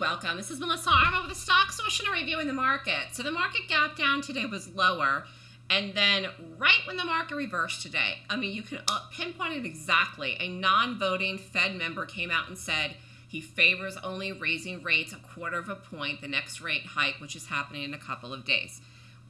welcome. This is Melissa Armo with the Stock a review in the market. So the market gap down today was lower, and then right when the market reversed today, I mean, you can uh, pinpoint it exactly. A non-voting Fed member came out and said he favors only raising rates a quarter of a point, the next rate hike, which is happening in a couple of days,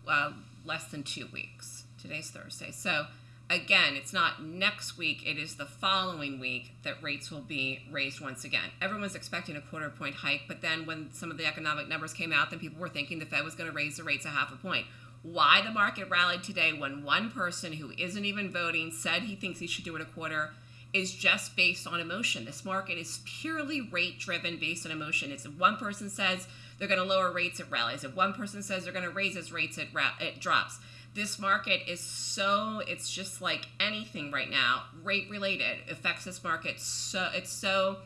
uh, less than two weeks. Today's Thursday. So again, it's not next week, it is the following week that rates will be raised once again. Everyone's expecting a quarter point hike, but then when some of the economic numbers came out, then people were thinking the Fed was going to raise the rates a half a point. Why the market rallied today when one person who isn't even voting said he thinks he should do it a quarter is just based on emotion. This market is purely rate driven based on emotion. It's if one person says they're going to lower rates, it rallies. If one person says they're going to raise its rates, it, it drops this market is so it's just like anything right now rate related affects this market so it's so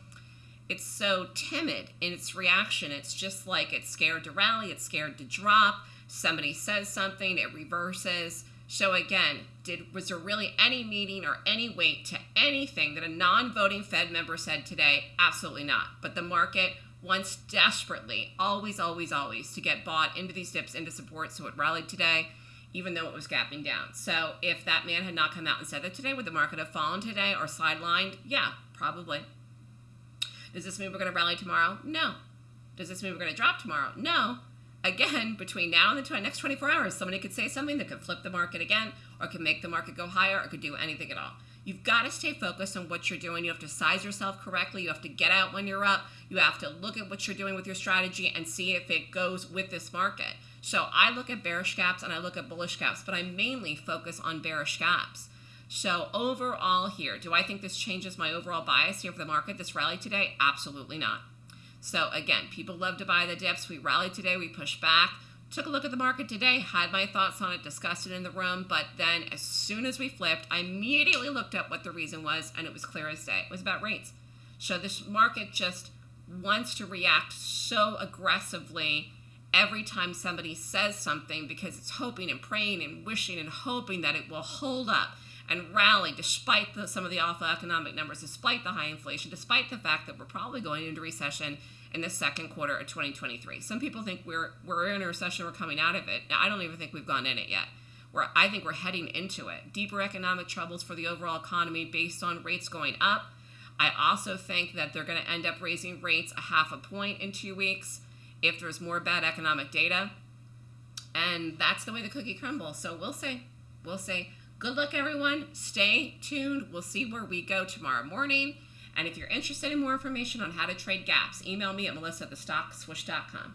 it's so timid in its reaction. It's just like it's scared to rally it's scared to drop. Somebody says something it reverses. So again did was there really any meaning or any weight to anything that a non-voting fed member said today? Absolutely not. But the market wants desperately always always always to get bought into these dips into support. So it rallied today even though it was gapping down. So if that man had not come out and said that today, would the market have fallen today or sidelined? Yeah, probably. Does this mean we're going to rally tomorrow? No. Does this mean we're going to drop tomorrow? No. Again, between now and the next 24 hours, somebody could say something that could flip the market again or could make the market go higher or could do anything at all. You've got to stay focused on what you're doing. You have to size yourself correctly. You have to get out when you're up. You have to look at what you're doing with your strategy and see if it goes with this market. So I look at bearish gaps and I look at bullish gaps, but I mainly focus on bearish gaps. So overall here, do I think this changes my overall bias here for the market, this rally today? Absolutely not. So again, people love to buy the dips. We rallied today, we pushed back. Took a look at the market today, had my thoughts on it, discussed it in the room, but then as soon as we flipped, I immediately looked up what the reason was, and it was clear as day. It was about rates. So this market just wants to react so aggressively every time somebody says something because it's hoping and praying and wishing and hoping that it will hold up and rally despite the, some of the awful economic numbers, despite the high inflation, despite the fact that we're probably going into recession in the second quarter of 2023. Some people think we're we're in a recession, we're coming out of it. I don't even think we've gone in it yet. We're, I think we're heading into it. Deeper economic troubles for the overall economy based on rates going up. I also think that they're going to end up raising rates a half a point in two weeks if there's more bad economic data. And that's the way the cookie crumbles. So we'll say, We'll say, Good luck, everyone. Stay tuned. We'll see where we go tomorrow morning. And if you're interested in more information on how to trade gaps, email me at melissa at.